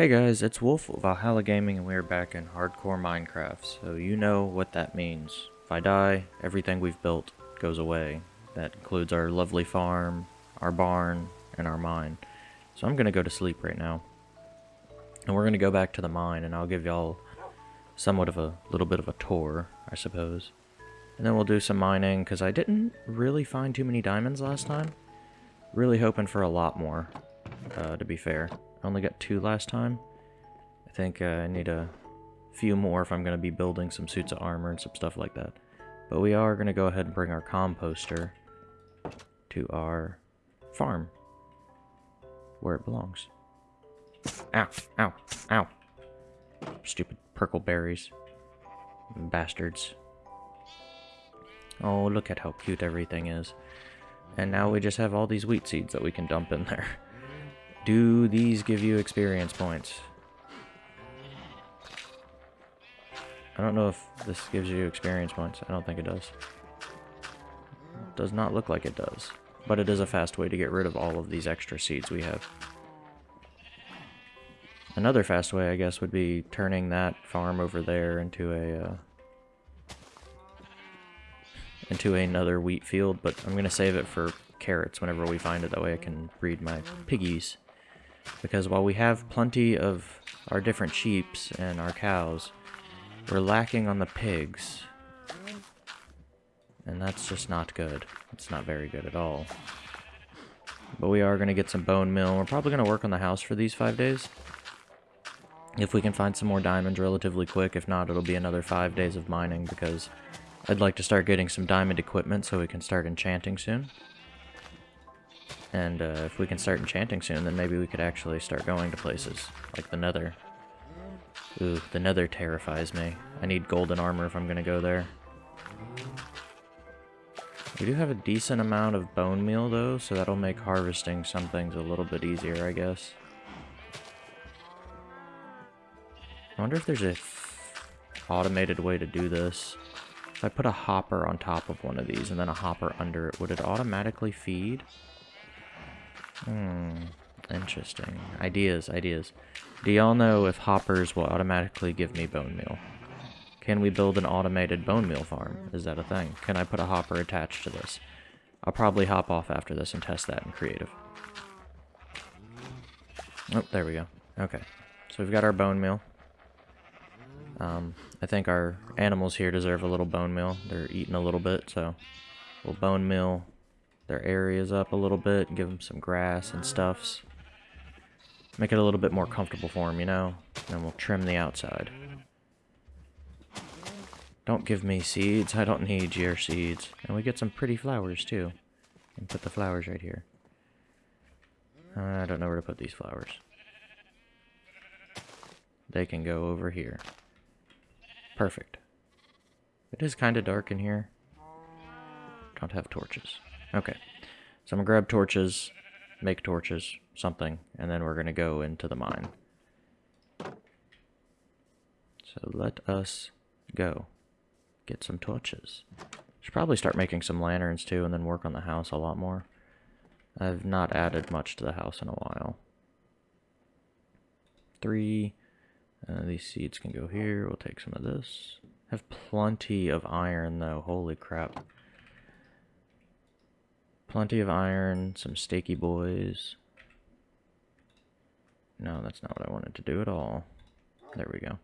Hey guys, it's Wolf of Valhalla Gaming and we're back in Hardcore Minecraft, so you know what that means. If I die, everything we've built goes away. That includes our lovely farm, our barn, and our mine. So I'm gonna go to sleep right now. And we're gonna go back to the mine and I'll give y'all somewhat of a little bit of a tour, I suppose. And then we'll do some mining, because I didn't really find too many diamonds last time. Really hoping for a lot more, uh, to be fair. I only got two last time. I think uh, I need a few more if I'm going to be building some suits of armor and some stuff like that. But we are going to go ahead and bring our composter to our farm, where it belongs. Ow, ow, ow. Stupid purple berries. Bastards. Oh, look at how cute everything is. And now we just have all these wheat seeds that we can dump in there. Do these give you experience points? I don't know if this gives you experience points. I don't think it does. does not look like it does. But it is a fast way to get rid of all of these extra seeds we have. Another fast way, I guess, would be turning that farm over there into a uh, into another wheat field, but I'm going to save it for carrots whenever we find it. That way I can breed my piggies. Because while we have plenty of our different sheeps and our cows, we're lacking on the pigs. And that's just not good. It's not very good at all. But we are going to get some bone meal. We're probably going to work on the house for these five days. If we can find some more diamonds relatively quick. If not, it'll be another five days of mining because I'd like to start getting some diamond equipment so we can start enchanting soon. And uh, if we can start enchanting soon, then maybe we could actually start going to places like the Nether. Ooh, the Nether terrifies me. I need golden armor if I'm to go there. We do have a decent amount of bone meal though, so that'll make harvesting some things a little bit easier, I guess. I wonder if there's a automated way to do this. If I put a hopper on top of one of these and then a hopper under it, would it automatically feed? Hmm, interesting. Ideas, ideas. Do y'all know if hoppers will automatically give me bone meal? Can we build an automated bone meal farm? Is that a thing? Can I put a hopper attached to this? I'll probably hop off after this and test that in creative. Oh, there we go. Okay. So we've got our bone meal. Um, I think our animals here deserve a little bone meal. They're eating a little bit, so we'll bone meal their areas up a little bit, give them some grass and stuffs. Make it a little bit more comfortable for them, you know? And we'll trim the outside. Don't give me seeds. I don't need your seeds. And we get some pretty flowers, too. And put the flowers right here. I don't know where to put these flowers. They can go over here. Perfect. It is kind of dark in here. Don't have torches. Okay. So I'm going to grab torches, make torches, something, and then we're going to go into the mine. So let us go. Get some torches. Should probably start making some lanterns too and then work on the house a lot more. I've not added much to the house in a while. Three. Uh, these seeds can go here. We'll take some of this. Have plenty of iron though. Holy crap. Plenty of iron, some stakey boys. No, that's not what I wanted to do at all. There we go.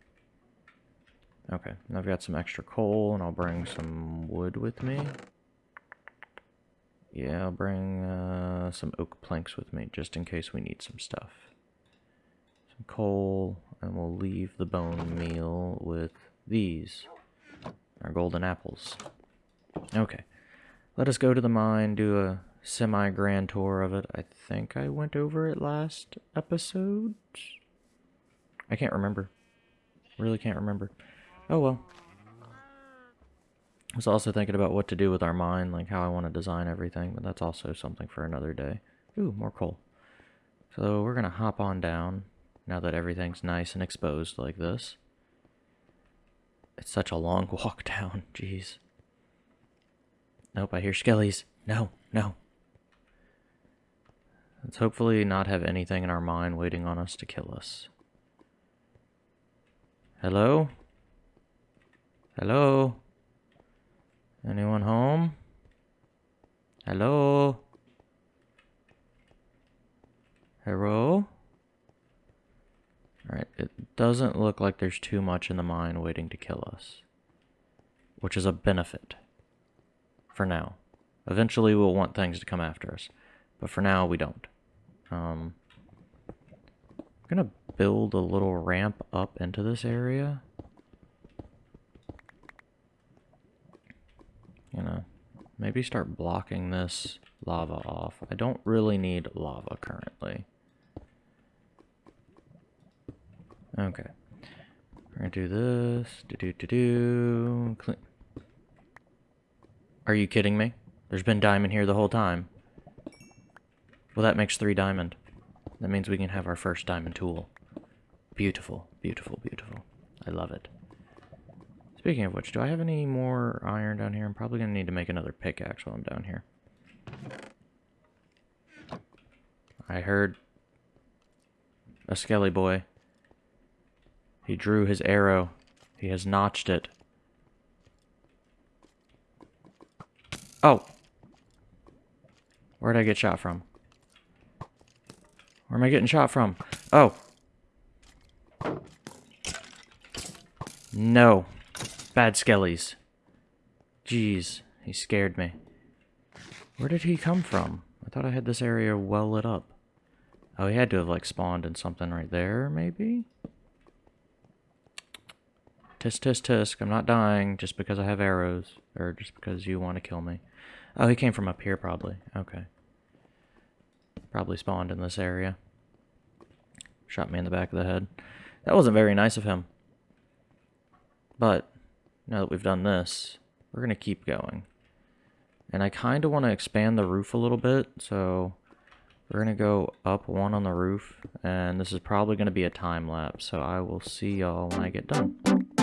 Okay, I've got some extra coal, and I'll bring some wood with me. Yeah, I'll bring uh, some oak planks with me, just in case we need some stuff. Some coal, and we'll leave the bone meal with these. Our golden apples. Okay. Let us go to the mine, do a semi-grand tour of it. I think I went over it last episode. I can't remember. Really can't remember. Oh well. I was also thinking about what to do with our mine, like how I want to design everything, but that's also something for another day. Ooh, more coal. So we're going to hop on down, now that everything's nice and exposed like this. It's such a long walk down, jeez. Nope, I hear skellies. No, no. Let's hopefully not have anything in our mine waiting on us to kill us. Hello? Hello? Anyone home? Hello? Hello? Alright, it doesn't look like there's too much in the mine waiting to kill us. Which is a benefit. For now. Eventually we'll want things to come after us. But for now, we don't. Um, I'm gonna build a little ramp up into this area. You know, maybe start blocking this lava off. I don't really need lava currently. Okay. We're gonna do this. Do do do do. Clean. Are you kidding me? There's been diamond here the whole time. Well, that makes three diamond. That means we can have our first diamond tool. Beautiful, beautiful, beautiful. I love it. Speaking of which, do I have any more iron down here? I'm probably going to need to make another pickaxe while I'm down here. I heard a skelly boy. He drew his arrow. He has notched it. Oh! Where'd I get shot from? Where am I getting shot from? Oh. No. Bad skellies. Jeez, he scared me. Where did he come from? I thought I had this area well lit up. Oh, he had to have, like, spawned in something right there, maybe? Tisk, tisk, tisk. I'm not dying just because I have arrows. Or just because you want to kill me. Oh, he came from up here, probably. Okay. Probably spawned in this area. Shot me in the back of the head. That wasn't very nice of him. But, now that we've done this, we're going to keep going. And I kind of want to expand the roof a little bit, so we're going to go up one on the roof, and this is probably going to be a time lapse, so I will see y'all when I get done.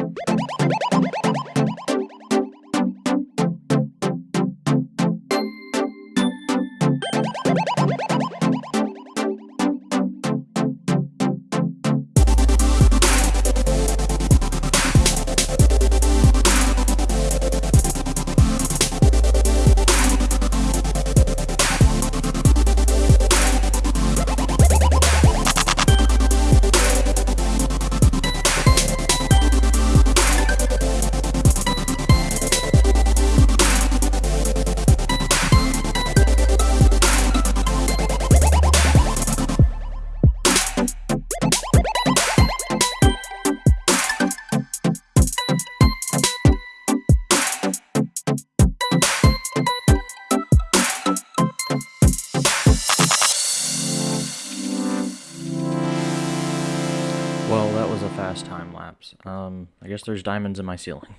Diamonds in my ceiling.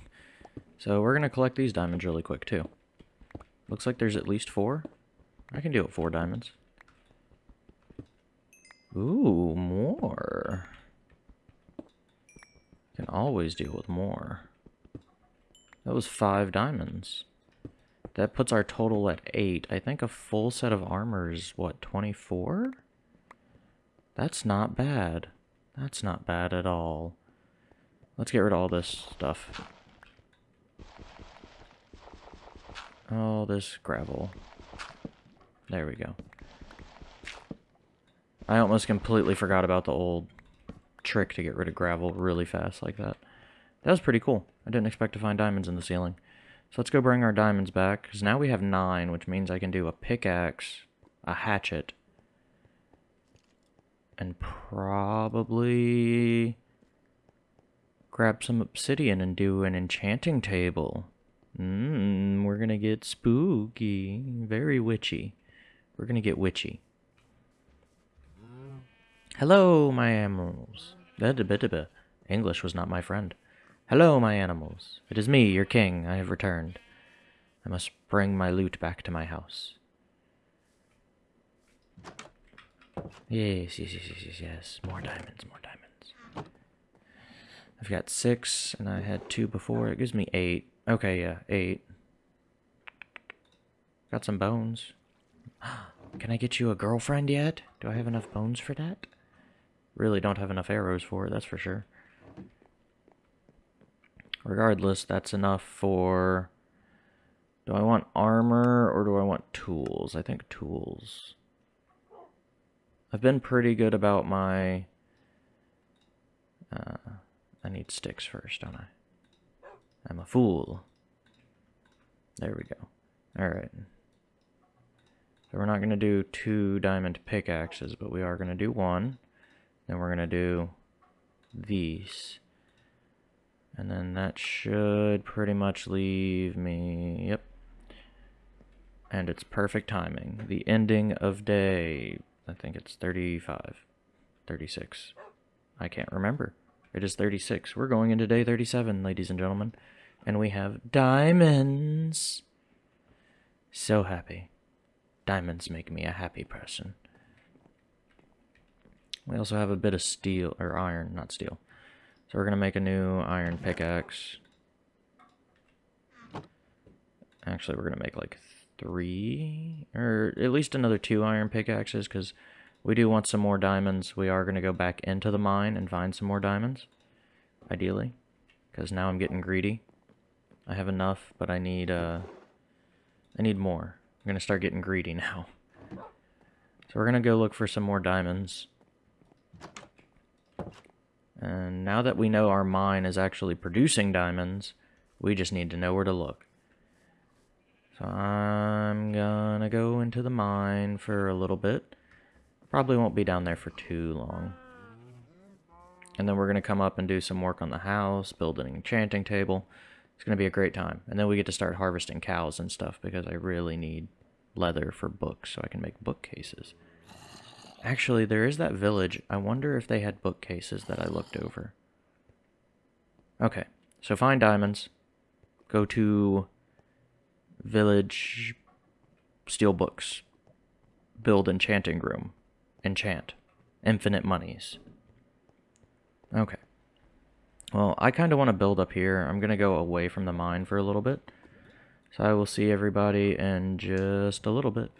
So we're going to collect these diamonds really quick, too. Looks like there's at least four. I can do it four diamonds. Ooh, more. Can always deal with more. That was five diamonds. That puts our total at eight. I think a full set of armor is, what, 24? That's not bad. That's not bad at all. Let's get rid of all this stuff. All this gravel. There we go. I almost completely forgot about the old trick to get rid of gravel really fast like that. That was pretty cool. I didn't expect to find diamonds in the ceiling. So let's go bring our diamonds back, because now we have nine, which means I can do a pickaxe, a hatchet, and probably grab some obsidian and do an enchanting table. Mmm, we're gonna get spooky. Very witchy. We're gonna get witchy. Hello, my animals. English was not my friend. Hello, my animals. It is me, your king. I have returned. I must bring my loot back to my house. Yes, yes, yes, yes, yes, yes. More diamonds, more diamonds. I've got six, and I had two before. It gives me eight. Okay, yeah, eight. Got some bones. Can I get you a girlfriend yet? Do I have enough bones for that? Really don't have enough arrows for it, that's for sure. Regardless, that's enough for... Do I want armor or do I want tools? I think tools. I've been pretty good about my... Uh, I need sticks first, don't I? I'm a fool. There we go. Alright. So we're not going to do two diamond pickaxes, but we are going to do one. Then we're going to do these. And then that should pretty much leave me... Yep. And it's perfect timing. The ending of day... I think it's 35. 36. I can't remember. It is 36. We're going into day 37, ladies and gentlemen. And we have diamonds. So happy. Diamonds make me a happy person. We also have a bit of steel, or iron, not steel. So we're going to make a new iron pickaxe. Actually, we're going to make like three, or at least another two iron pickaxes, because we do want some more diamonds. We are going to go back into the mine and find some more diamonds, ideally, because now I'm getting greedy. I have enough, but I need, uh, I need more. I'm going to start getting greedy now. So we're going to go look for some more diamonds. And now that we know our mine is actually producing diamonds, we just need to know where to look. So I'm gonna go into the mine for a little bit. Probably won't be down there for too long. And then we're gonna come up and do some work on the house, build an enchanting table. It's gonna be a great time. And then we get to start harvesting cows and stuff because I really need leather for books so I can make bookcases. Actually, there is that village. I wonder if they had bookcases that I looked over. Okay, so find diamonds. Go to village steal books. Build enchanting room. Enchant. Infinite monies. Okay. Well, I kind of want to build up here. I'm going to go away from the mine for a little bit. So I will see everybody in just a little bit.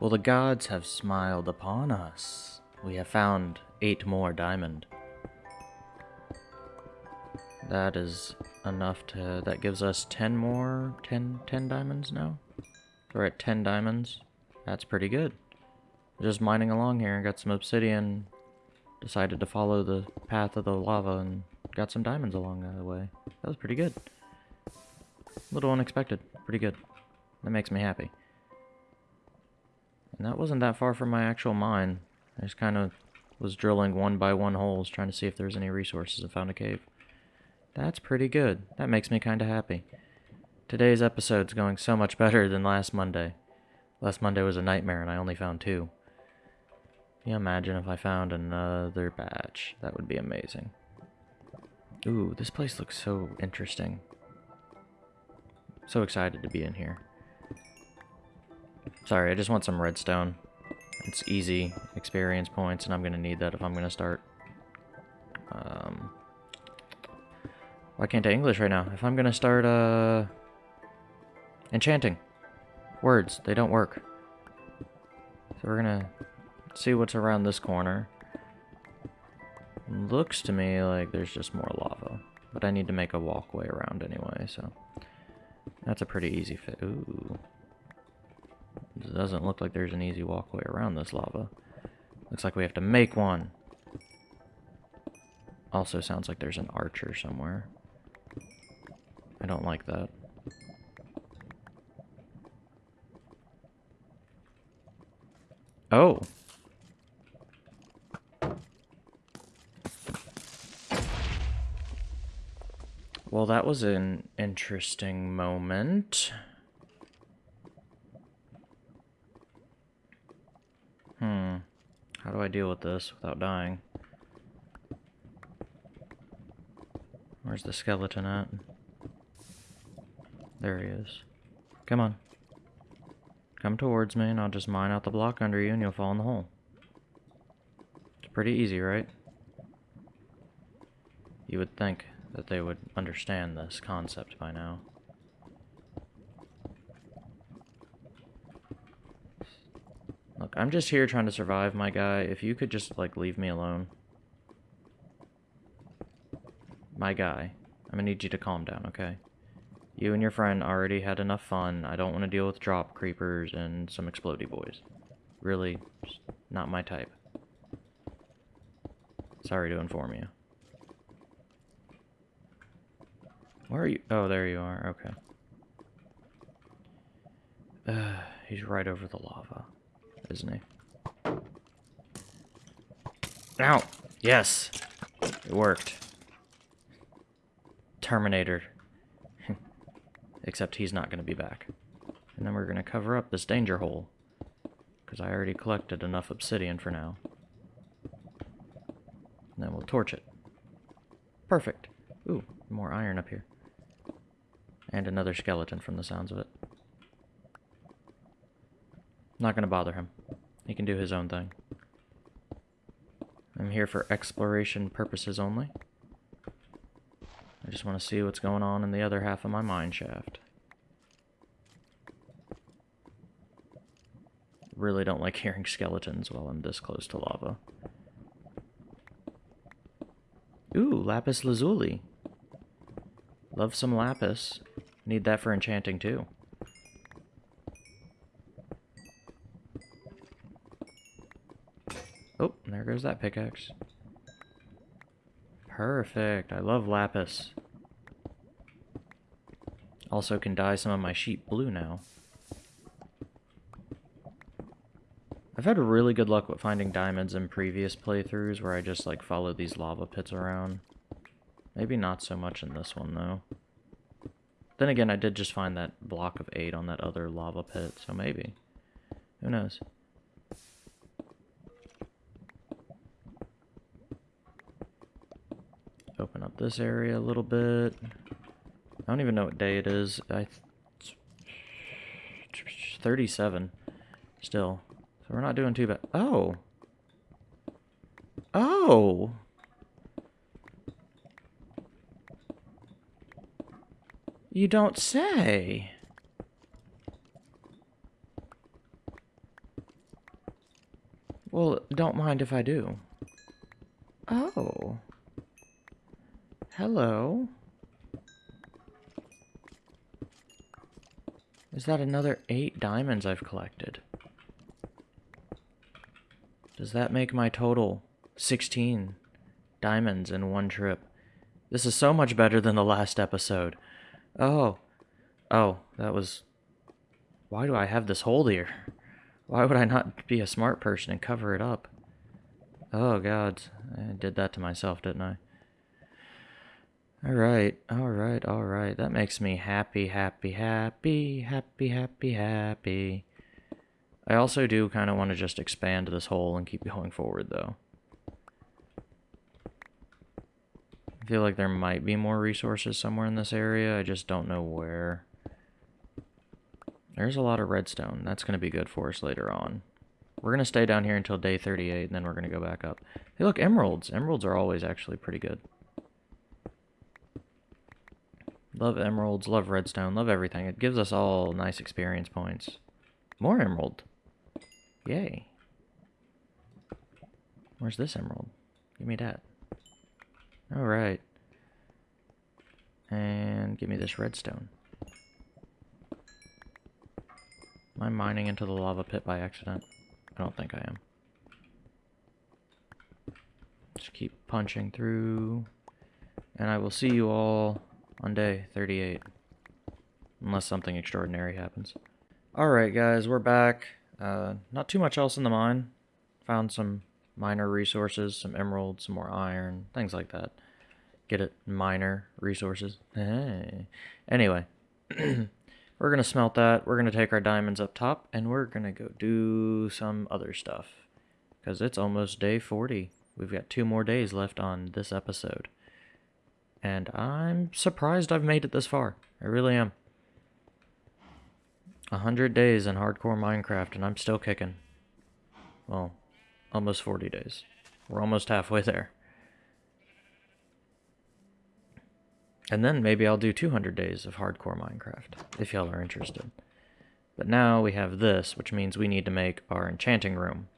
Well, the gods have smiled upon us. We have found eight more diamond. That is enough to... That gives us 10 more... 10, 10 diamonds now? We're at 10 diamonds. That's pretty good. Just mining along here and got some obsidian. Decided to follow the path of the lava and got some diamonds along the way. That was pretty good. A little unexpected. Pretty good. That makes me happy. And that wasn't that far from my actual mine. I just kind of was drilling one by one holes, trying to see if there's any resources and found a cave. That's pretty good. That makes me kind of happy. Today's episode's going so much better than last Monday. Last Monday was a nightmare and I only found two. Can you imagine if I found another batch? That would be amazing. Ooh, this place looks so interesting. So excited to be in here. Sorry, I just want some redstone. It's easy experience points, and I'm going to need that if I'm going to start. Um, why can't I English right now? If I'm going to start, uh... Enchanting. Words, they don't work. So we're going to see what's around this corner. Looks to me like there's just more lava. But I need to make a walkway around anyway, so... That's a pretty easy fit. Ooh. It doesn't look like there's an easy walkway around this lava. Looks like we have to make one. Also sounds like there's an archer somewhere. I don't like that. Oh. Well, that was an interesting moment. Hmm. How do I deal with this without dying? Where's the skeleton at? There he is. Come on. Come towards me and I'll just mine out the block under you and you'll fall in the hole. It's pretty easy, right? You would think that they would understand this concept by now. Look, I'm just here trying to survive, my guy. If you could just, like, leave me alone. My guy. I'm gonna need you to calm down, okay? You and your friend already had enough fun. I don't want to deal with drop creepers and some explody boys. Really, not my type. Sorry to inform you. Where are you? Oh, there you are. Okay. Uh, he's right over the lava, isn't he? Ow! Yes! It worked. Terminator. Except he's not going to be back. And then we're going to cover up this danger hole. Because I already collected enough obsidian for now. And then we'll torch it. Perfect. Ooh, more iron up here. And another skeleton from the sounds of it. Not gonna bother him. He can do his own thing. I'm here for exploration purposes only. I just want to see what's going on in the other half of my mine shaft. Really don't like hearing skeletons while I'm this close to lava. Ooh, lapis lazuli. Love some lapis. Need that for enchanting too. Oh, there goes that pickaxe. Perfect. I love lapis. Also can dye some of my sheep blue now. I've had really good luck with finding diamonds in previous playthroughs where I just like follow these lava pits around. Maybe not so much in this one though. Then again, I did just find that block of 8 on that other lava pit, so maybe. Who knows? Open up this area a little bit. I don't even know what day it is. I 37 still. So we're not doing too bad. Oh. Oh. You don't say. Well, don't mind if I do. Oh. Hello. Is that another eight diamonds I've collected? Does that make my total 16 diamonds in one trip? This is so much better than the last episode. Oh. Oh, that was... Why do I have this hole here? Why would I not be a smart person and cover it up? Oh, God. I did that to myself, didn't I? Alright, alright, alright. That makes me happy, happy, happy, happy, happy, happy. I also do kind of want to just expand this hole and keep going forward, though. I feel like there might be more resources somewhere in this area. I just don't know where. There's a lot of redstone. That's going to be good for us later on. We're going to stay down here until day 38, and then we're going to go back up. Hey, look, emeralds. Emeralds are always actually pretty good. Love emeralds, love redstone, love everything. It gives us all nice experience points. More emerald. Yay. Where's this emerald? Give me that. Alright. And give me this redstone. Am I mining into the lava pit by accident? I don't think I am. Just keep punching through. And I will see you all on day 38. Unless something extraordinary happens. Alright guys, we're back. Uh, not too much else in the mine. Found some miner resources, some emeralds, some more iron, things like that. Get it? Miner resources. Hey. Anyway, we're going to smelt that. We're going to take our diamonds up top, and we're going to go do some other stuff. Because it's almost day 40. We've got two more days left on this episode. And I'm surprised I've made it this far. I really am. 100 days in hardcore Minecraft, and I'm still kicking. Well, almost 40 days. We're almost halfway there. And then maybe I'll do 200 days of hardcore Minecraft, if y'all are interested. But now we have this, which means we need to make our enchanting room.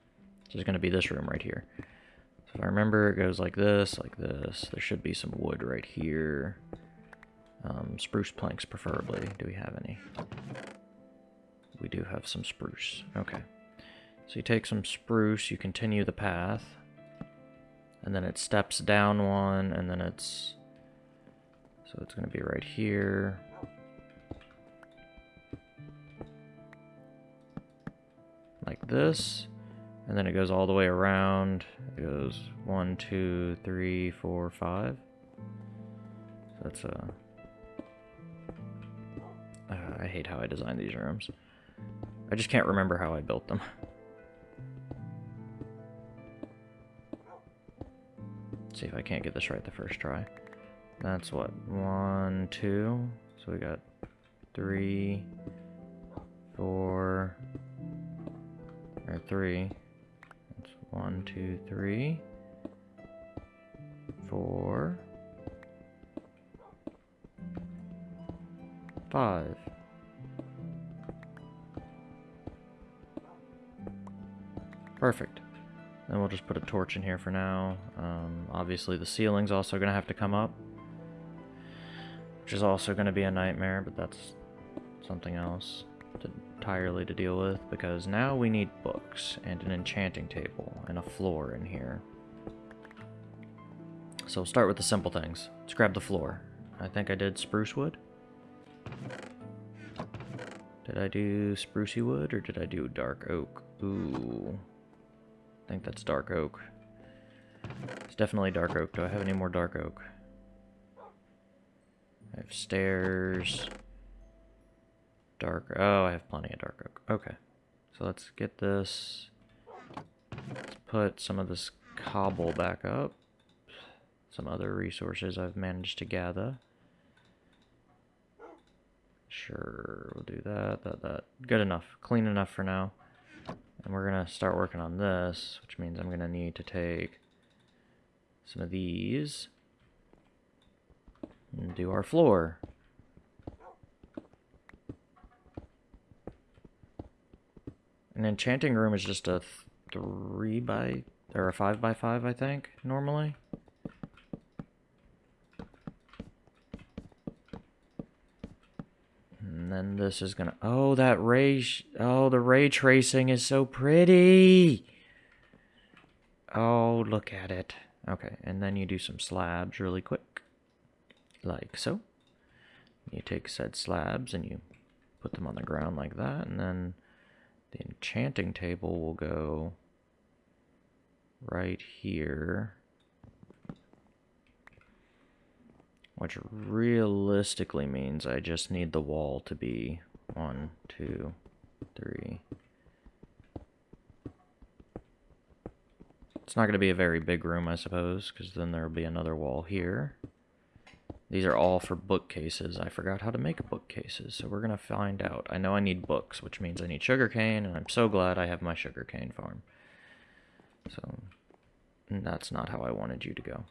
Which is going to be this room right here. So if I remember, it goes like this, like this. There should be some wood right here. Um, spruce planks, preferably. Do we have any? We do have some spruce. Okay. So you take some spruce, you continue the path, and then it steps down one, and then it's... So it's going to be right here. Like this. And then it goes all the way around. It goes one, two, three, four, five. So that's a... Uh, I hate how I designed these rooms. I just can't remember how I built them. See if I can't get this right the first try. That's what, one, two. So we got three, four, or three. That's one, two, three, four, five. Perfect. We'll just put a torch in here for now. Um, obviously the ceiling's also going to have to come up. Which is also going to be a nightmare, but that's something else to, entirely to deal with. Because now we need books, and an enchanting table, and a floor in here. So we'll start with the simple things. Let's grab the floor. I think I did spruce wood. Did I do sprucey wood, or did I do dark oak? Ooh. I think that's dark oak. It's definitely dark oak. Do I have any more dark oak? I have stairs. Dark. Oh, I have plenty of dark oak. Okay. So let's get this. Let's put some of this cobble back up. Some other resources I've managed to gather. Sure, we'll do that, that, that. Good enough. Clean enough for now. And we're going to start working on this, which means I'm going to need to take some of these and do our floor. An enchanting room is just a three by, or a five by five, I think, normally. And then this is gonna, oh, that ray, oh, the ray tracing is so pretty. Oh, look at it. Okay, and then you do some slabs really quick like so. You take said slabs and you put them on the ground like that, and then the enchanting table will go right here. Which realistically means I just need the wall to be one, two, three. It's not going to be a very big room, I suppose, because then there will be another wall here. These are all for bookcases. I forgot how to make bookcases, so we're going to find out. I know I need books, which means I need sugarcane, and I'm so glad I have my sugarcane farm. So, that's not how I wanted you to go.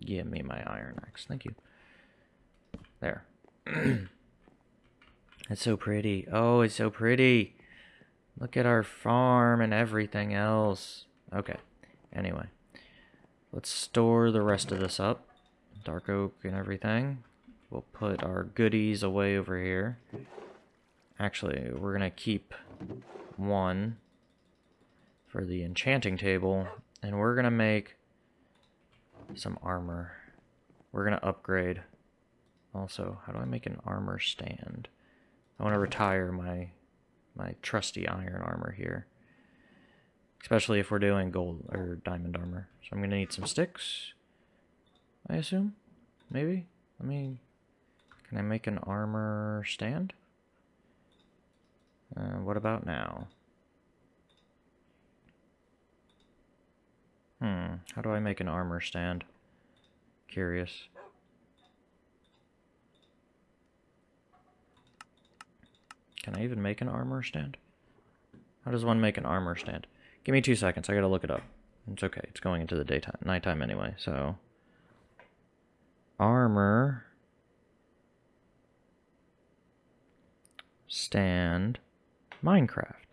Give me my iron axe. Thank you. There. it's so pretty. Oh, it's so pretty. Look at our farm and everything else. Okay. Anyway. Let's store the rest of this up dark oak and everything. We'll put our goodies away over here. Actually, we're going to keep one for the enchanting table, and we're going to make some armor. We're going to upgrade. Also, how do I make an armor stand? I want to retire my my trusty iron armor here. Especially if we're doing gold or diamond armor. So I'm going to need some sticks. I assume? Maybe? Let me... Can I make an armor stand? Uh, what about now? Hmm, how do I make an armor stand? Curious. Can I even make an armor stand? How does one make an armor stand? Give me two seconds, I gotta look it up. It's okay, it's going into the daytime, nighttime anyway, so armor stand Minecraft.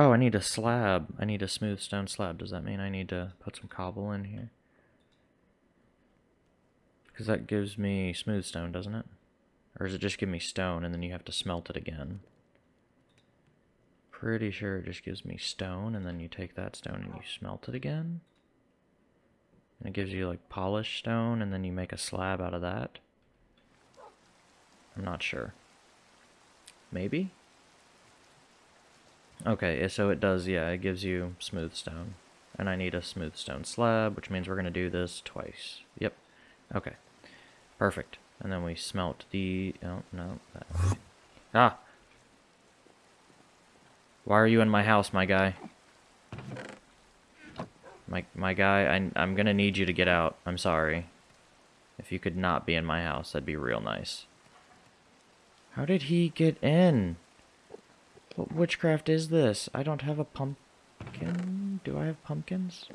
Oh, I need a slab. I need a smooth stone slab. Does that mean I need to put some cobble in here? Because that gives me smooth stone, doesn't it? Or does it just give me stone and then you have to smelt it again? Pretty sure it just gives me stone and then you take that stone and you smelt it again. And it gives you like polished stone and then you make a slab out of that. I'm not sure. Maybe? Okay, so it does, yeah, it gives you smooth stone. And I need a smooth stone slab, which means we're going to do this twice. Yep. Okay. Perfect. And then we smelt the... Oh, no. That. Ah! Why are you in my house, my guy? My, my guy, I, I'm going to need you to get out. I'm sorry. If you could not be in my house, that'd be real nice. How did he get in? What witchcraft is this? I don't have a pumpkin. Do I have pumpkins?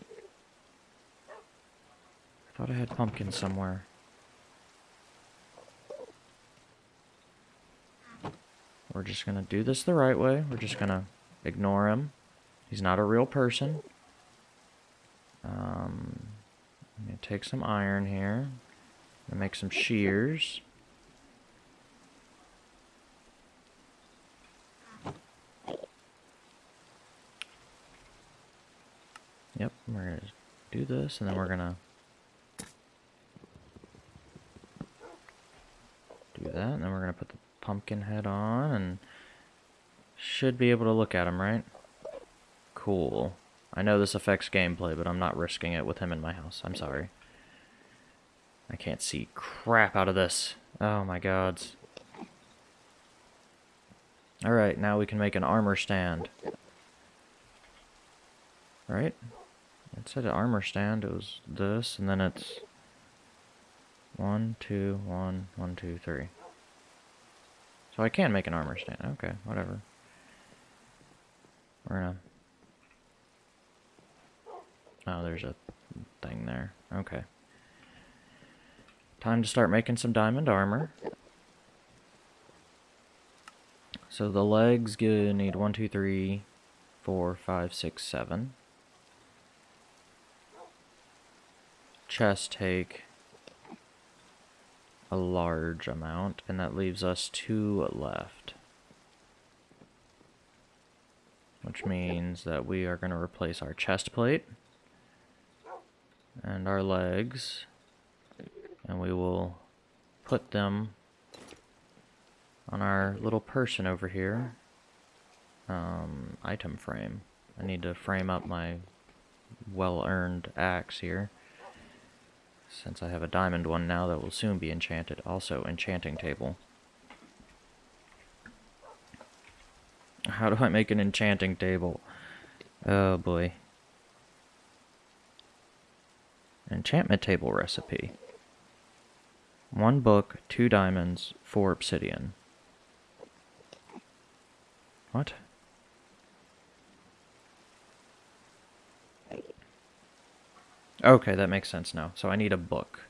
I thought I had pumpkins somewhere. We're just gonna do this the right way. We're just gonna ignore him. He's not a real person. Um, I'm gonna take some iron here. Gonna make some shears. Yep, we're gonna do this, and then we're gonna do that, and then we're gonna put the pumpkin head on, and should be able to look at him, right? Cool. I know this affects gameplay, but I'm not risking it with him in my house. I'm sorry. I can't see crap out of this. Oh my gods. Alright, now we can make an armor stand. Right? It said armor stand. It was this, and then it's one, two, one, one, two, three. So I can make an armor stand. Okay, whatever. We're gonna... Oh, there's a thing there. Okay. Time to start making some diamond armor. So the legs need one, two, three, four, five, six, seven. Chest take a large amount, and that leaves us two left. Which means that we are going to replace our chest plate and our legs, and we will put them on our little person over here. Um, item frame. I need to frame up my well-earned axe here. Since I have a diamond one now that will soon be enchanted. Also, enchanting table. How do I make an enchanting table? Oh boy. Enchantment table recipe. One book, two diamonds, four obsidian. What? Okay, that makes sense now. So I need a book.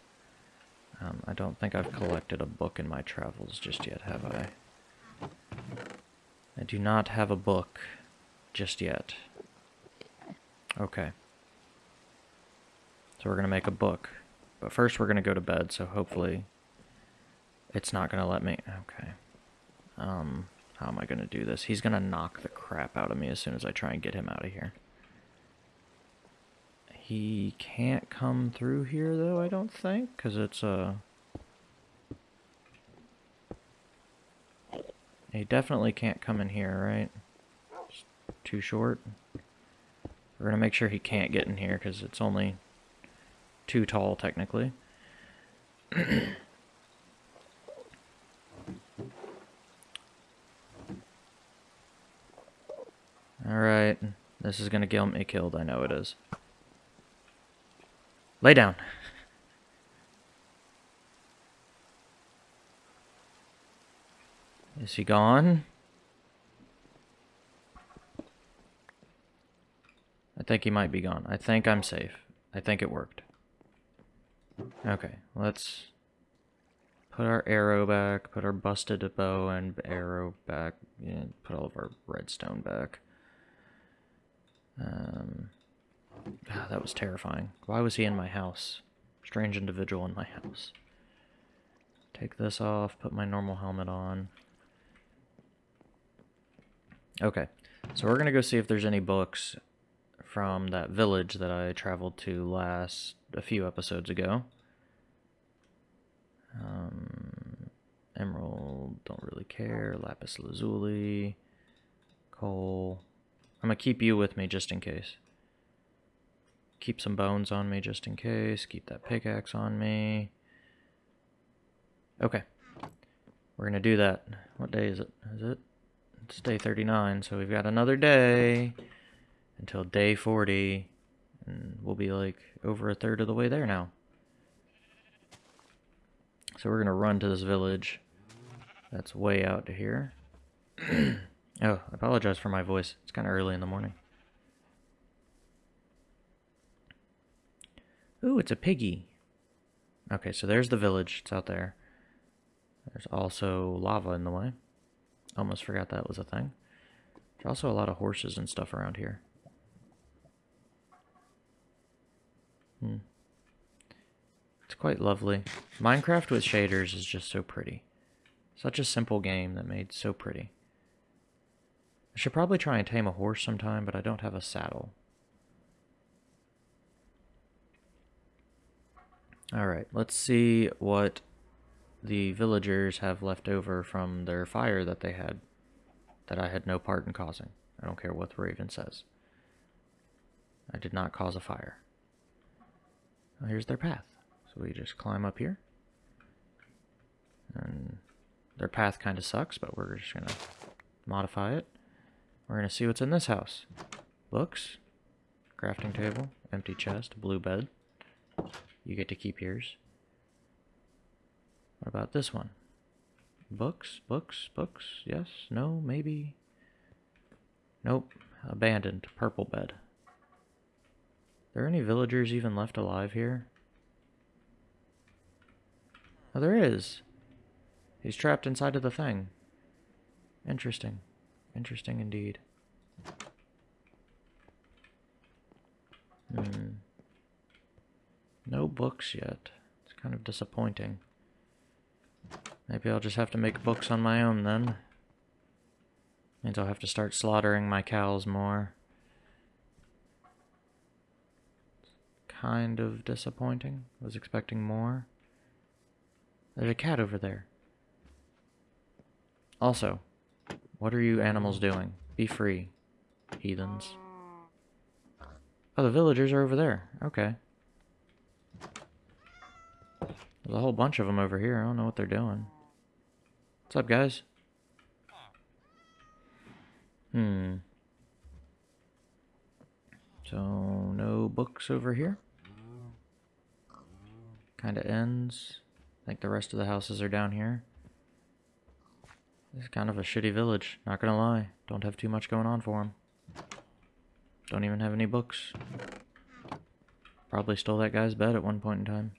Um, I don't think I've collected a book in my travels just yet, have I? I do not have a book just yet. Okay. So we're going to make a book. But first we're going to go to bed, so hopefully it's not going to let me... Okay. Um, how am I going to do this? He's going to knock the crap out of me as soon as I try and get him out of here. He can't come through here, though, I don't think, because it's a... Uh... He definitely can't come in here, right? It's too short. We're going to make sure he can't get in here, because it's only too tall, technically. Alright, this is going to get me killed, I know it is. Lay down. Is he gone? I think he might be gone. I think I'm safe. I think it worked. Okay, let's put our arrow back, put our busted bow and arrow back, and put all of our redstone back. Um, God, that was terrifying. Why was he in my house? Strange individual in my house. take this off, put my normal helmet on. Okay, so we're going to go see if there's any books from that village that I traveled to last, a few episodes ago. Um, emerald, don't really care. Lapis lazuli, coal. I'm going to keep you with me just in case. Keep some bones on me just in case. Keep that pickaxe on me. Okay. We're going to do that. What day is it? Is it? It's day 39, so we've got another day until day 40. And we'll be like over a third of the way there now. So we're going to run to this village that's way out here. oh, I apologize for my voice. It's kind of early in the morning. Ooh, it's a piggy. Okay, so there's the village. It's out there. There's also lava in the way. Almost forgot that was a thing. There's also a lot of horses and stuff around here. Hmm. It's quite lovely. Minecraft with shaders is just so pretty. Such a simple game that made so pretty. I should probably try and tame a horse sometime, but I don't have a saddle. Alright, let's see what the villagers have left over from their fire that they had that I had no part in causing. I don't care what the raven says. I did not cause a fire. Well, here's their path. So we just climb up here. And their path kind of sucks, but we're just going to modify it. We're going to see what's in this house. Books, crafting table, empty chest, blue bed. You get to keep yours. What about this one? Books, books, books, yes, no, maybe. Nope, abandoned, purple bed. Are there any villagers even left alive here? Oh, there is. He's trapped inside of the thing. Interesting. Interesting indeed. Hmm. No books yet. It's kind of disappointing. Maybe I'll just have to make books on my own then. Means I'll have to start slaughtering my cows more. Kind of disappointing. I Was expecting more. There's a cat over there. Also, what are you animals doing? Be free, heathens. Oh, the villagers are over there. Okay. There's a whole bunch of them over here. I don't know what they're doing. What's up, guys? Hmm. So, no books over here. Kind of ends. I think the rest of the houses are down here. This is kind of a shitty village, not gonna lie. Don't have too much going on for them. Don't even have any books. Probably stole that guy's bed at one point in time.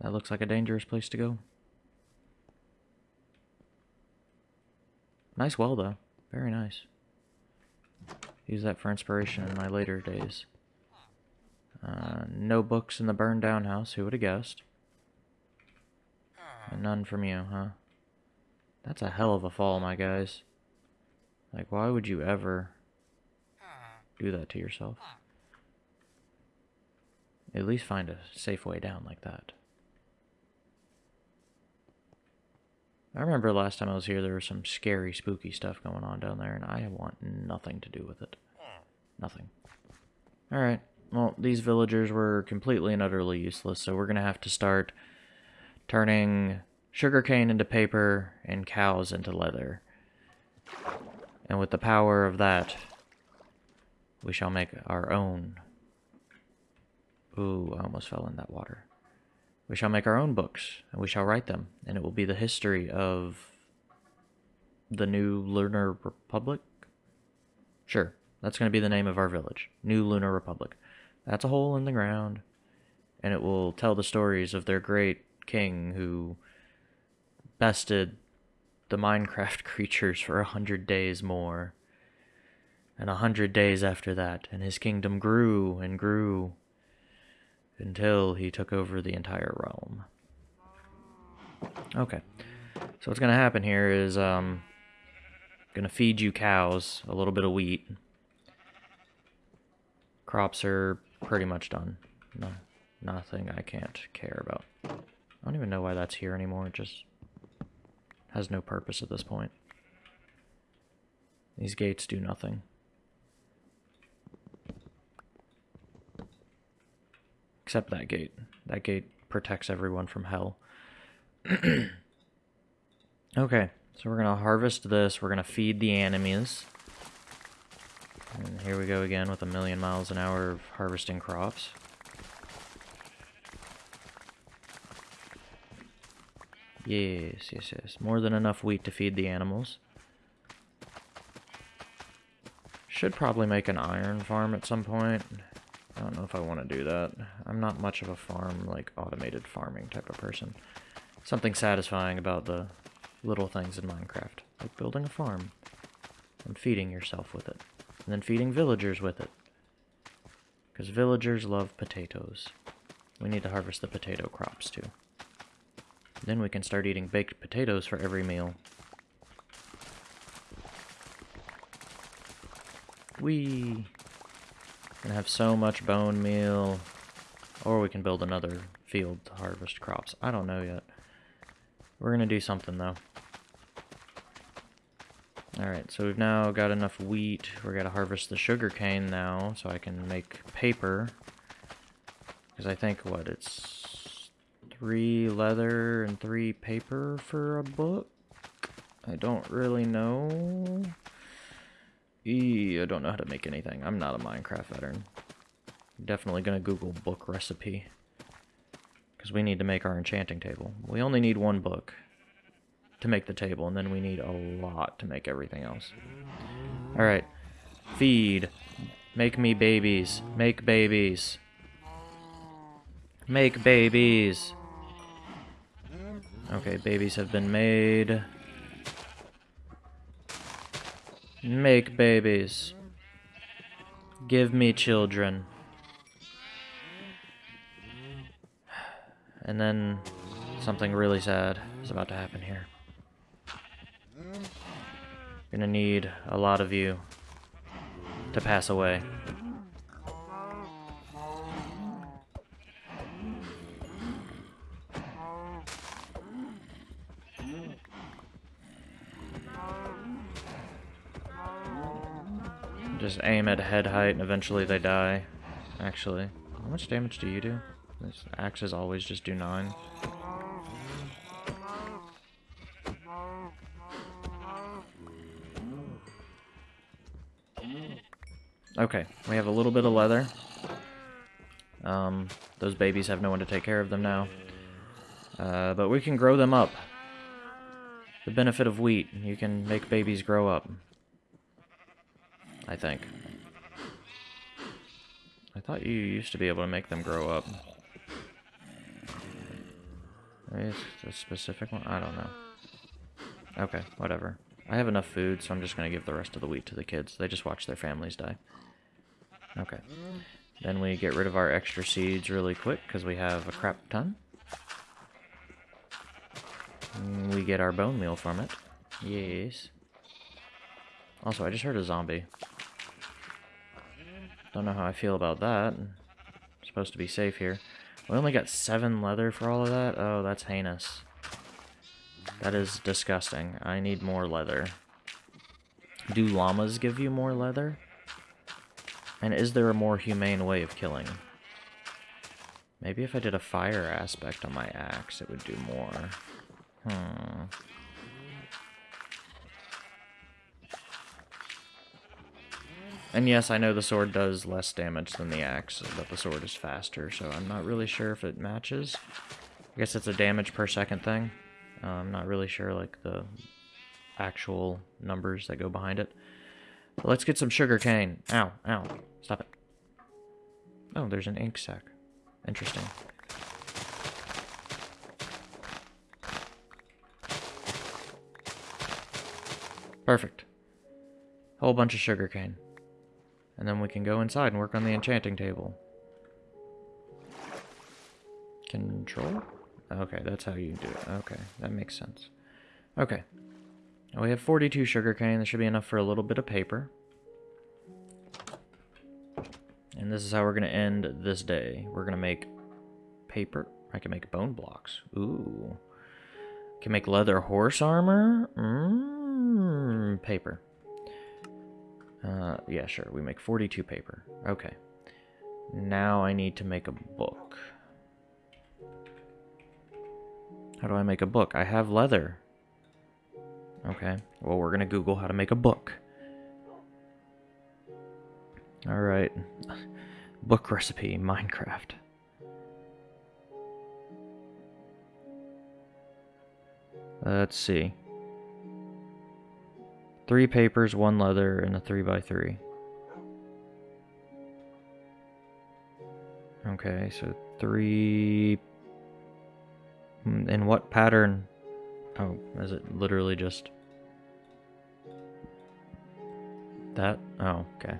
That looks like a dangerous place to go. Nice well, though. Very nice. Use that for inspiration in my later days. Uh, no books in the burned down house. Who would have guessed? And none from you, huh? That's a hell of a fall, my guys. Like, why would you ever do that to yourself? At least find a safe way down like that. I remember last time I was here, there was some scary, spooky stuff going on down there, and I want nothing to do with it. Nothing. Alright, well, these villagers were completely and utterly useless, so we're going to have to start turning sugarcane into paper and cows into leather. And with the power of that, we shall make our own. Ooh, I almost fell in that water. We shall make our own books, and we shall write them, and it will be the history of the new Lunar Republic. Sure, that's going to be the name of our village, New Lunar Republic. That's a hole in the ground, and it will tell the stories of their great king who bested the Minecraft creatures for a hundred days more. And a hundred days after that, and his kingdom grew and grew until he took over the entire realm. Okay. So what's gonna happen here is um gonna feed you cows a little bit of wheat. Crops are pretty much done. No, nothing I can't care about. I don't even know why that's here anymore. It just has no purpose at this point. These gates do nothing. Except that gate. That gate protects everyone from hell. okay, so we're going to harvest this. We're going to feed the enemies. And here we go again with a million miles an hour of harvesting crops. Yes, yes, yes. More than enough wheat to feed the animals. Should probably make an iron farm at some point. I don't know if I want to do that. I'm not much of a farm, like, automated farming type of person. Something satisfying about the little things in Minecraft. Like building a farm. And feeding yourself with it. And then feeding villagers with it. Because villagers love potatoes. We need to harvest the potato crops, too. Then we can start eating baked potatoes for every meal. We can have so much bone meal. Or we can build another field to harvest crops. I don't know yet. We're going to do something, though. Alright, so we've now got enough wheat. We're going to harvest the sugar cane now, so I can make paper. Because I think, what, it's three leather and three paper for a book? I don't really know. I don't know how to make anything. I'm not a Minecraft veteran. Definitely gonna Google book recipe. Because we need to make our enchanting table. We only need one book to make the table, and then we need a lot to make everything else. Alright. Feed. Make me babies. Make babies. Make babies. Okay, babies have been made. Make babies. Give me children. And then something really sad is about to happen here. Gonna need a lot of you to pass away. Just aim at head height and eventually they die. Actually, how much damage do you do? This axes always just do 9. Okay, we have a little bit of leather. Um, those babies have no one to take care of them now. Uh, but we can grow them up. The benefit of wheat, you can make babies grow up. I think. I thought you used to be able to make them grow up. It's a specific one? I don't know. Okay, whatever. I have enough food, so I'm just going to give the rest of the wheat to the kids. They just watch their families die. Okay. Then we get rid of our extra seeds really quick, because we have a crap ton. Mm, we get our bone meal from it. Yes. Also, I just heard a zombie. Don't know how I feel about that. Supposed to be safe here. We only got seven leather for all of that? Oh, that's heinous. That is disgusting. I need more leather. Do llamas give you more leather? And is there a more humane way of killing? Maybe if I did a fire aspect on my axe, it would do more. Hmm. And yes, I know the sword does less damage than the axe, but the sword is faster, so I'm not really sure if it matches. I guess it's a damage per second thing. Uh, I'm not really sure, like, the actual numbers that go behind it. But let's get some sugar cane. Ow, ow. Stop it. Oh, there's an ink sac. Interesting. Perfect. Whole bunch of sugar cane. And then we can go inside and work on the enchanting table. Control? Okay, that's how you do it. Okay, that makes sense. Okay. Now we have 42 sugarcane. That should be enough for a little bit of paper. And this is how we're going to end this day. We're going to make paper. I can make bone blocks. Ooh. Can make leather horse armor. Mmm. Paper. Uh, yeah, sure. We make 42 paper. Okay. Now I need to make a book. How do I make a book? I have leather. Okay. Well, we're going to Google how to make a book. Alright. Book recipe, Minecraft. Let's see. Three papers, one leather, and a 3 by 3 Okay, so three... Hmm, in what pattern? Oh, is it literally just... That? Oh, okay.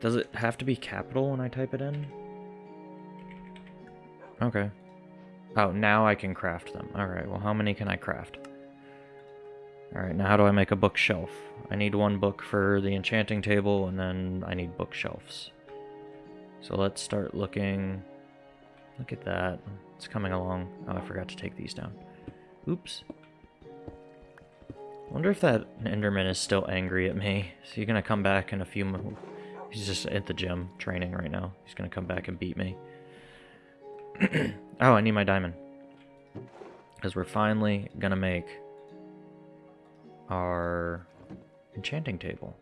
Does it have to be capital when I type it in? Okay. Oh, now I can craft them. Alright, well how many can I craft? Alright, now how do I make a bookshelf? I need one book for the enchanting table, and then I need bookshelves. So let's start looking... Look at that. It's coming along. Oh, I forgot to take these down. Oops. wonder if that Enderman is still angry at me. Is he gonna come back in a few? He's just at the gym training right now. He's gonna come back and beat me. oh, I need my diamond. Because we're finally gonna make our enchanting table.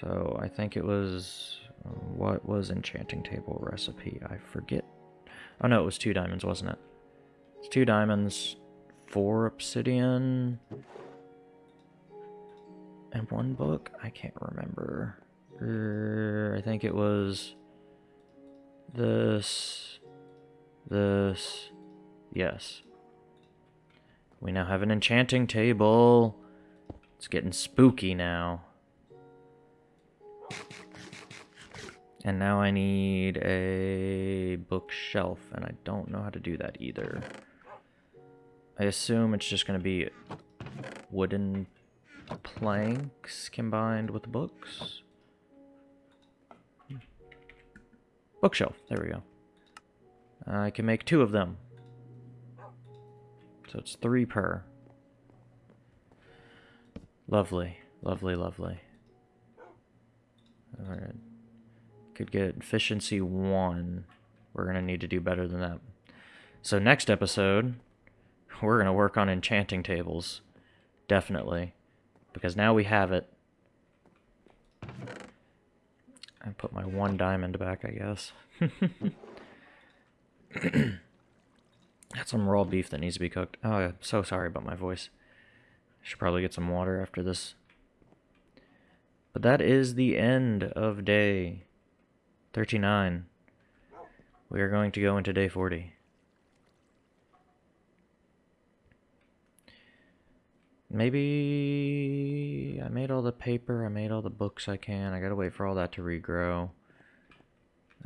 So I think it was what was enchanting table recipe? I forget. Oh no, it was two diamonds, wasn't it? It's two diamonds, four obsidian, and one book. I can't remember. Er, I think it was this, this, yes. We now have an enchanting table. It's getting spooky now. And now I need a bookshelf, and I don't know how to do that either. I assume it's just going to be wooden planks combined with books. Hmm. Bookshelf, there we go. Uh, I can make two of them. So it's three per. Lovely, lovely, lovely. Alright. Could get efficiency one. We're going to need to do better than that. So next episode, we're going to work on enchanting tables. Definitely. Because now we have it. I put my one diamond back, I guess. Got some raw beef that needs to be cooked. Oh, I'm so sorry about my voice. I should probably get some water after this. But that is the end of day 39. We are going to go into day 40. Maybe I made all the paper, I made all the books I can. I gotta wait for all that to regrow.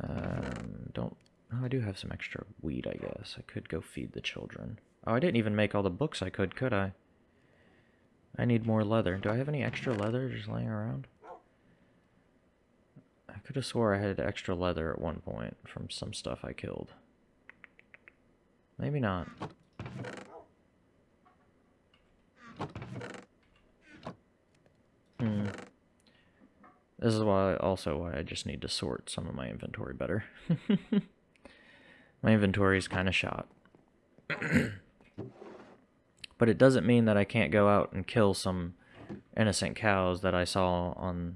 Um, don't Oh, I do have some extra wheat, I guess. I could go feed the children. Oh, I didn't even make all the books I could, could I? I need more leather. Do I have any extra leather just laying around? I could have swore I had extra leather at one point from some stuff I killed. Maybe not. Hmm. This is why also why I just need to sort some of my inventory better. My inventory is kind of shot. but it doesn't mean that I can't go out and kill some innocent cows that I saw on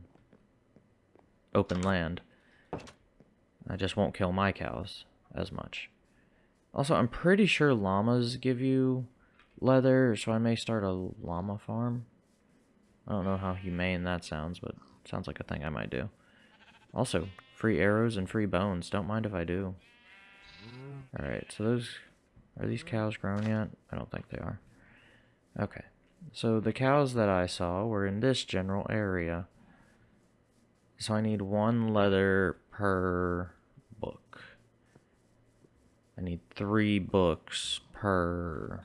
open land. I just won't kill my cows as much. Also, I'm pretty sure llamas give you leather, so I may start a llama farm. I don't know how humane that sounds, but sounds like a thing I might do. Also, free arrows and free bones. Don't mind if I do. Alright, so those... Are these cows grown yet? I don't think they are. Okay. So the cows that I saw were in this general area. So I need one leather per book. I need three books per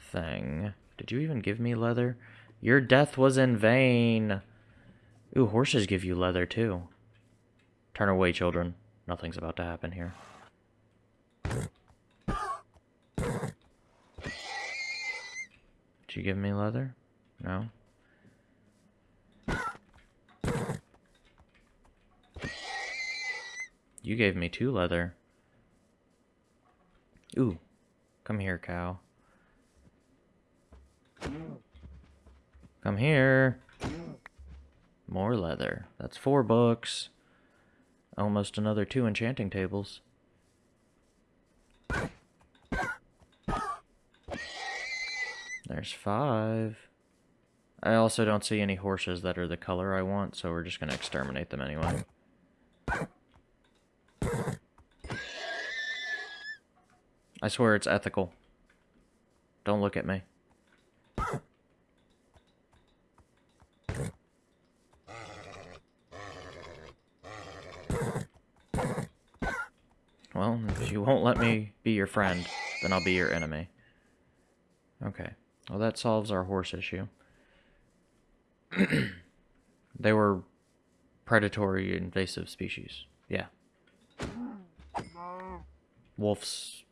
thing. Did you even give me leather? Your death was in vain. Ooh, horses give you leather too. Turn away, children. Nothing's about to happen here. Did you give me leather? No? You gave me two leather. Ooh. Come here, cow. Come here. More leather. That's four books. Almost another two enchanting tables. There's five. I also don't see any horses that are the color I want, so we're just going to exterminate them anyway. I swear it's ethical. Don't look at me. Well, if you won't let me be your friend, then I'll be your enemy. Okay. Well, that solves our horse issue. they were predatory invasive species. Yeah. Wolves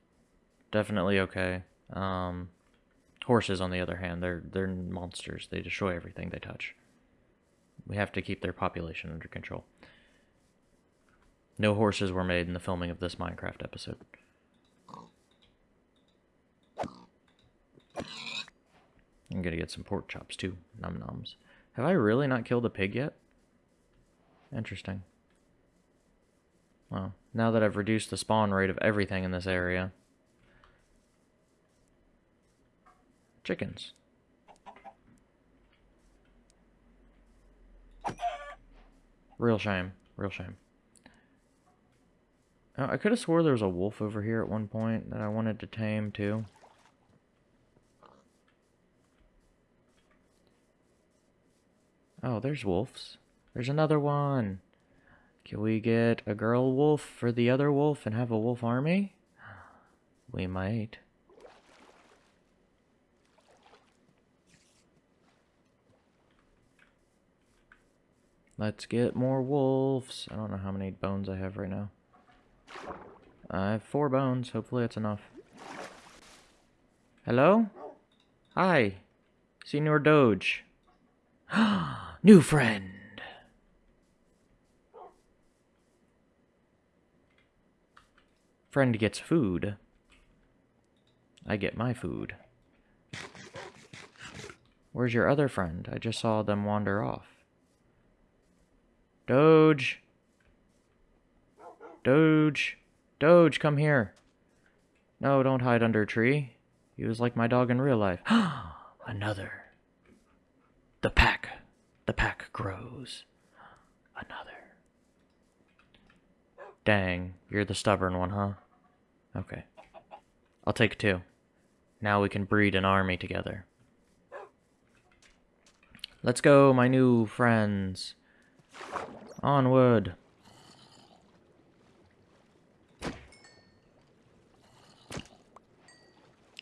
definitely okay. Um, horses, on the other hand, they're they're monsters. They destroy everything they touch. We have to keep their population under control. No horses were made in the filming of this Minecraft episode. I'm gonna get some pork chops too. Num nums. Have I really not killed a pig yet? Interesting. Well, now that I've reduced the spawn rate of everything in this area. Chickens. Real shame. Real shame. Oh, I could have swore there was a wolf over here at one point that I wanted to tame too. Oh, there's wolves. There's another one. Can we get a girl wolf for the other wolf and have a wolf army? We might. Let's get more wolves. I don't know how many bones I have right now. I have four bones. Hopefully that's enough. Hello? Hi. Senor Doge. New friend. Friend gets food. I get my food. Where's your other friend? I just saw them wander off. Doge. Doge. Doge, come here. No, don't hide under a tree. He was like my dog in real life. Another. The pack. The pack grows. Another. Dang, you're the stubborn one, huh? Okay. I'll take two. Now we can breed an army together. Let's go, my new friends. Onward.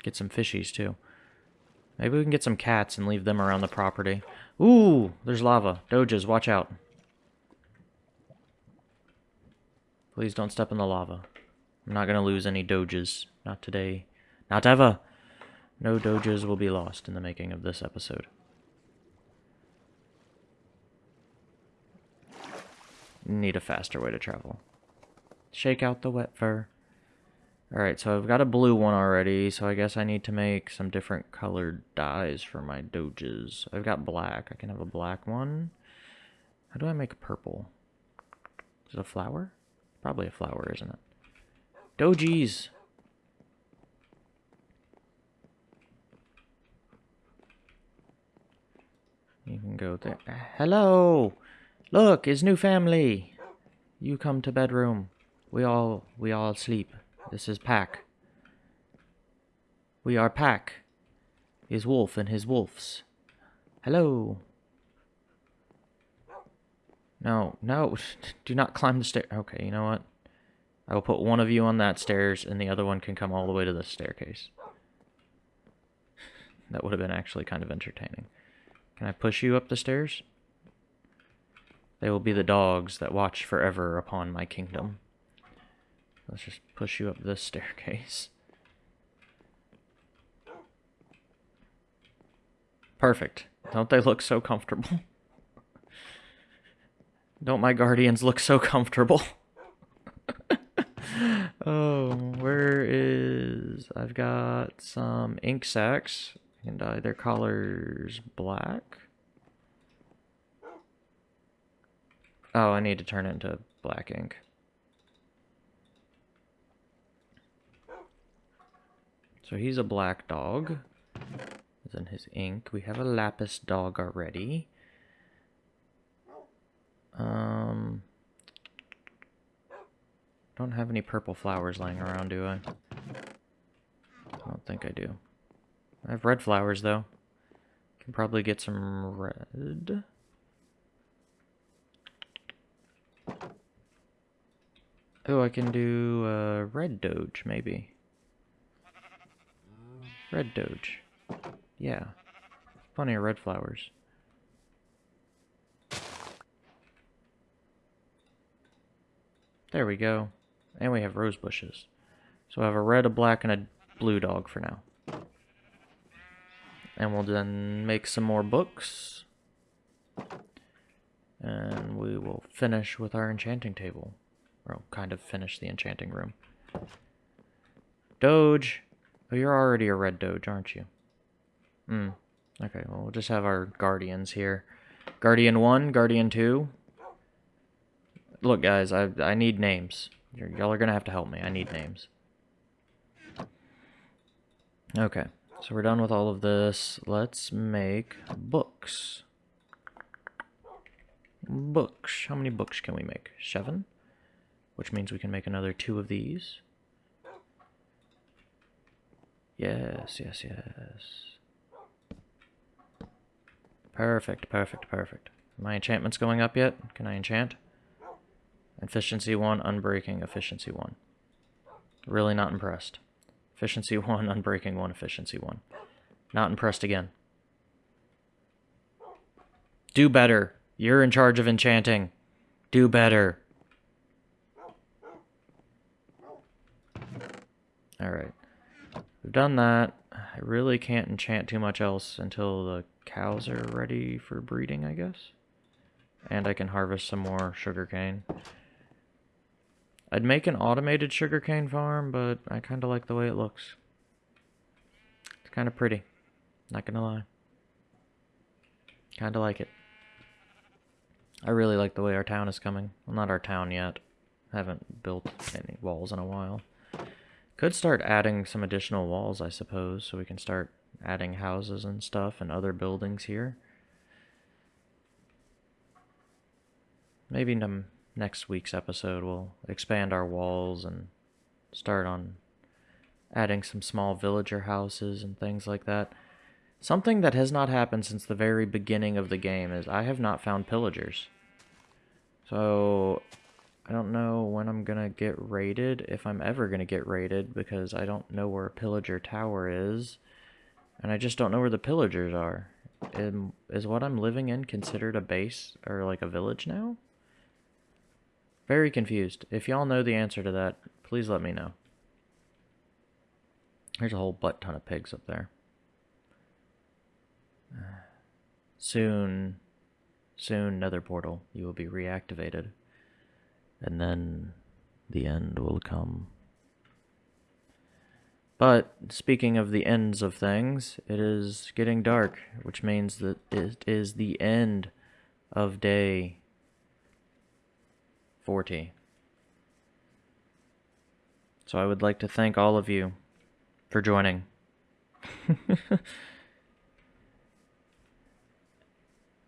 Get some fishies, too. Maybe we can get some cats and leave them around the property. Ooh, there's lava. Doges, watch out. Please don't step in the lava. I'm not going to lose any doges. Not today. Not ever. No doges will be lost in the making of this episode. Need a faster way to travel. Shake out the wet fur. Alright, so I've got a blue one already, so I guess I need to make some different colored dyes for my doges. I've got black. I can have a black one. How do I make purple? Is it a flower? Probably a flower, isn't it? Dojies! You can go there. Hello! Look, his new family! You come to bedroom. We all, we all sleep. This is Pack. We are Pack. His wolf and his wolves. Hello. No, no, do not climb the stair. Okay, you know what? I will put one of you on that stairs, and the other one can come all the way to the staircase. That would have been actually kind of entertaining. Can I push you up the stairs? They will be the dogs that watch forever upon my kingdom. Let's just push you up this staircase. Perfect. Don't they look so comfortable? Don't my guardians look so comfortable? oh, where is... I've got some ink sacks. I can dye uh, their colors black. Oh, I need to turn it into black ink. So he's a black dog. Is in his ink. We have a lapis dog already. Um, don't have any purple flowers lying around, do I? I don't think I do. I have red flowers, though. Can probably get some red. Oh, I can do uh, red doge, maybe. Red doge. Yeah. Plenty of red flowers. There we go. And we have rose bushes. So I have a red, a black, and a blue dog for now. And we'll then make some more books. And we will finish with our enchanting table. Or kind of finish the enchanting room. Doge! Oh, you're already a red Doge, aren't you? Hmm. Okay, well, we'll just have our guardians here. Guardian 1, Guardian 2, Look, guys, I, I need names. Y'all are going to have to help me. I need names. Okay, so we're done with all of this. Let's make books. Books. How many books can we make? Seven? Which means we can make another two of these. Yes, yes, yes. Perfect, perfect, perfect. My enchantments going up yet? Can I enchant? Efficiency 1, unbreaking, efficiency 1. Really not impressed. Efficiency 1, unbreaking 1, efficiency 1. Not impressed again. Do better. You're in charge of enchanting. Do better. Alright. We've done that. I really can't enchant too much else until the cows are ready for breeding, I guess. And I can harvest some more sugarcane. I'd make an automated sugarcane farm, but I kind of like the way it looks. It's kind of pretty. Not gonna lie. Kind of like it. I really like the way our town is coming. Well, not our town yet. I haven't built any walls in a while. Could start adding some additional walls, I suppose, so we can start adding houses and stuff and other buildings here. Maybe next week's episode we'll expand our walls and start on adding some small villager houses and things like that. Something that has not happened since the very beginning of the game is I have not found pillagers. So I don't know when I'm to get raided, if I'm ever to get raided, because I don't know where pillager tower is. And I just don't know where the pillagers are. is what I'm living in considered a base or like a village now? Very confused. If y'all know the answer to that, please let me know. There's a whole butt ton of pigs up there. Soon, soon, nether portal, you will be reactivated. And then the end will come. But, speaking of the ends of things, it is getting dark, which means that it is the end of day 40. So I would like to thank all of you for joining.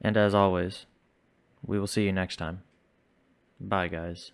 and as always, we will see you next time. Bye, guys.